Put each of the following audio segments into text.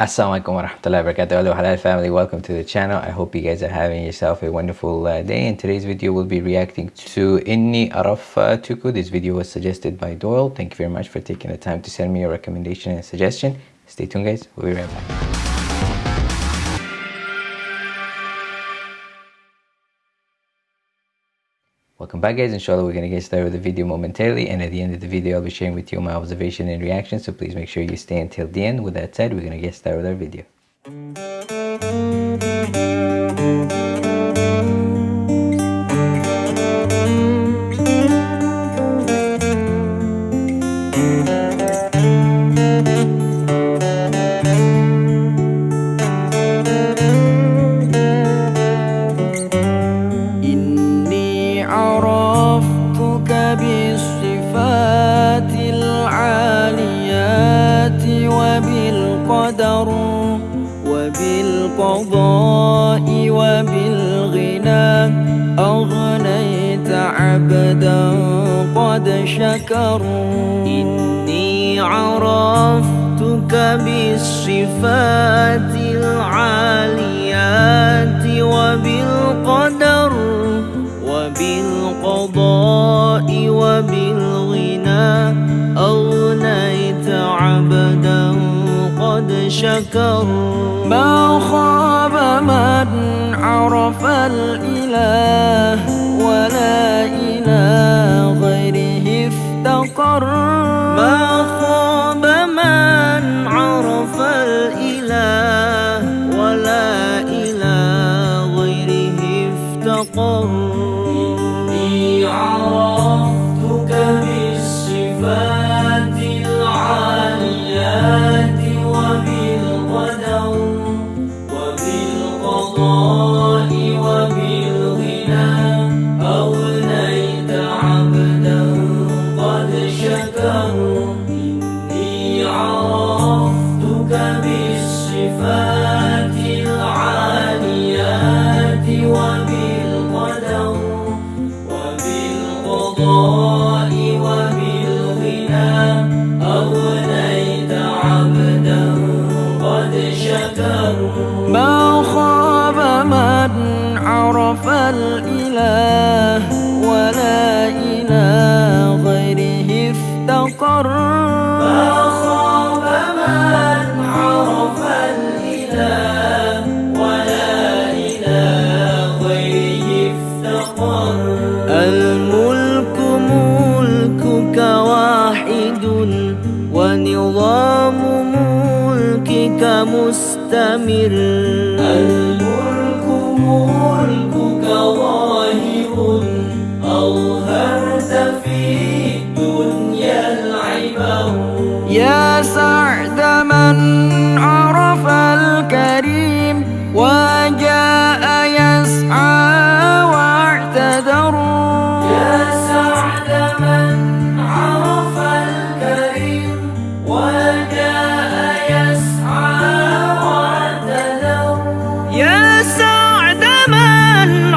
Assalamualaikum warahmatullahi wabarakatuh. Hello halal family. Welcome to the channel. I hope you guys are having yourself a wonderful uh, day. In today's video we'll be reacting to Inni Araftuku this video was suggested by Doyle. Thank you very much for taking the time to send me your recommendation and suggestion. Stay tuned guys. We'll be right back Welcome back guys, inshallah we're going to get started with the video momentarily and at the end of the video I'll be sharing with you my observation and reaction so please make sure you stay until the end. With that said, we're going to get started with our video. أغنيت عبدا قد شكر إني عرفتك بالصفات العاليات وبالقدر وبالقضاء وبالغنى. أغنيت عبدا قد شكر ما خاب من عرف الإله ولا إله الإله ولا إله غيره افتقر. ما خاب من عرف الإله ولا إله غيره افتقر الملك ملكك واحد ونظام ملكك مستمر. الملك ملكك يا سعد من عرف الكريم وجاء يسعى واعتذر يا سعد من عرف الكريم وجاء يسعى يا سعد من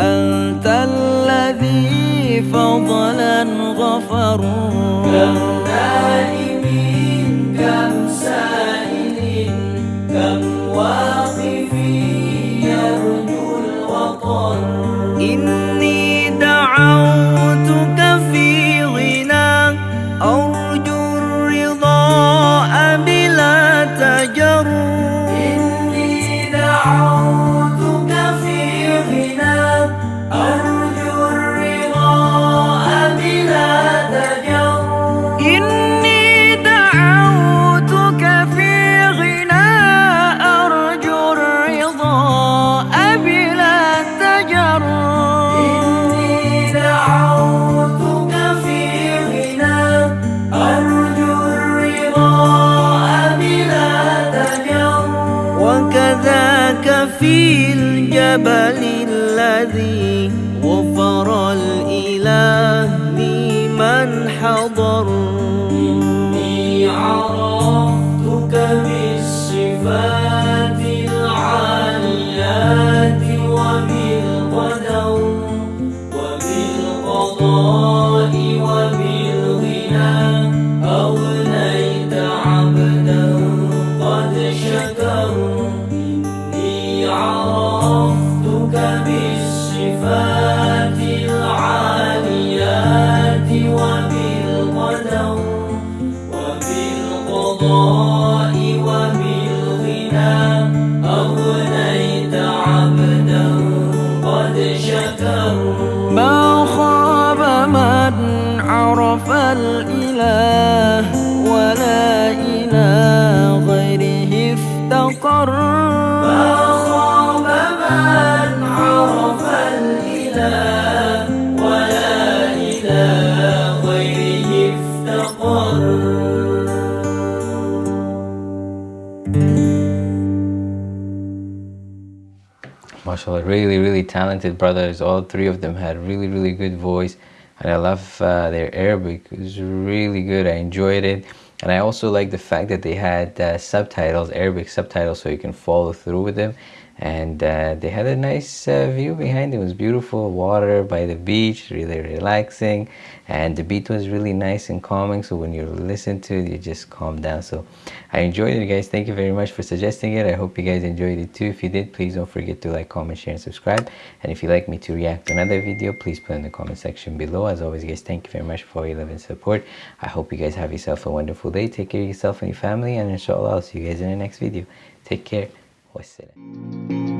أنت الذي فضلا غفر في الجبل الذي غفر الإله لمن حضر. إني عرفتك بالصفات. 我 mashallah really really talented brothers. All three of them had really really good voice and i love uh, their arabic. It was really good. I enjoyed it. And i also like the fact that they had uh, subtitles arabic subtitles so you can follow through with them and uh, they had a nice uh, view behind. It. was beautiful water by the beach really relaxing. And the beat was really nice and calming. So when you listen to it you just calm down. So i enjoyed it guys. Thank you very much for suggesting it. I hope you guys enjoyed it too. If you did please don't forget to like comment share and subscribe. And if you'd like me to react to another video please put in the comment section below. As always guys thank you very much for your love and support. I hope you guys have yourself a wonderful day. Take care of yourself and your family. And inshallah i'll see you guys in the next video. Take care può essere.